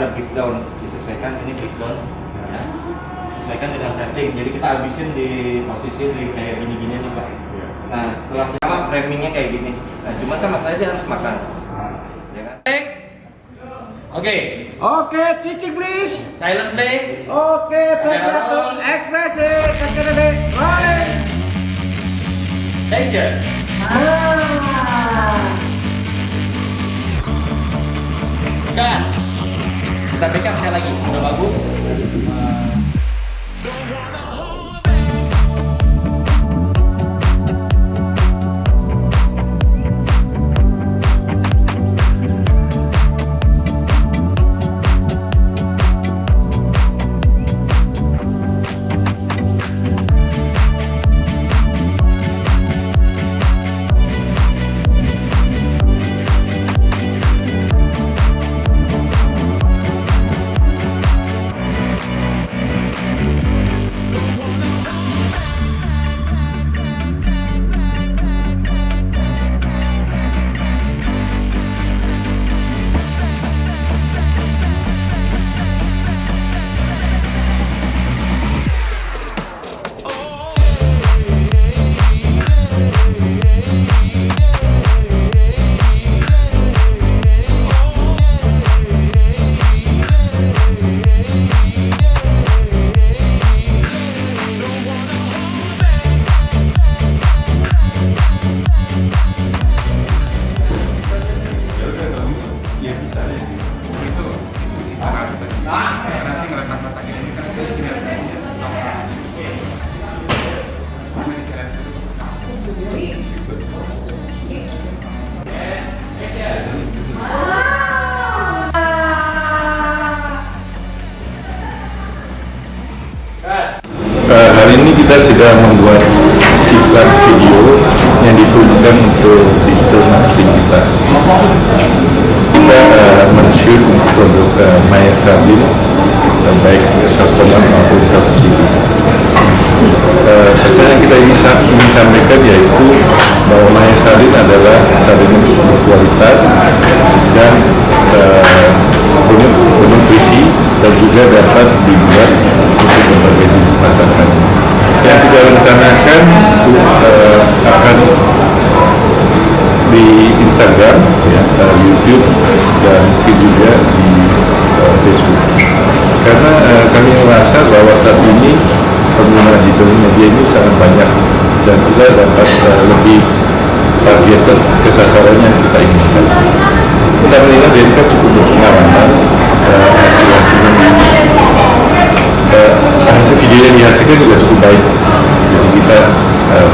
ada breakdown disesuaikan ini breakdown ya. Sesuaikan dengan setting. Jadi kita habisin di posisi di kayak gini-gini nih Pak. Nah setelah sama framingnya kayak gini. Nah cuma kan masalahnya dia harus makan. Ya kan? Oke, Oke, cicing please. silent please. Oke, take Kamera satu. Ekspresi. Kakek nenek. Rolling. Danger. Ah. Cut. Kita backup sekali lagi. Udah bagus. Eh, hari ini kita sedang membuat iklan video yang diperuntukkan untuk digital marketing kita. Kita uh, men-shoot untuk produk uh, Maya Sabin, uh, baik saus tomat maupun sili. Uh, pesan yang kita ingin, ingin sampaikan yaitu bahwa Maya Sabin adalah sabin berkualitas dan uh, penuh nutrisi dan juga dapat dibuat untuk berbagai jenis masakan. Yang kita rencanakan uh, akan di Instagram, ya, uh, YouTube dan juga di uh, Facebook. Karena uh, kami merasa bahwa saat ini pengguna digital media ini sangat banyak dan kita dapat uh, lebih targeted ke sasaran yang kita inginkan. Kita melihat BNK cukup berpengalaman uh, hasil-hasilnya uh, hasil video yang dihasilkan juga cukup baik. Jadi kita uh,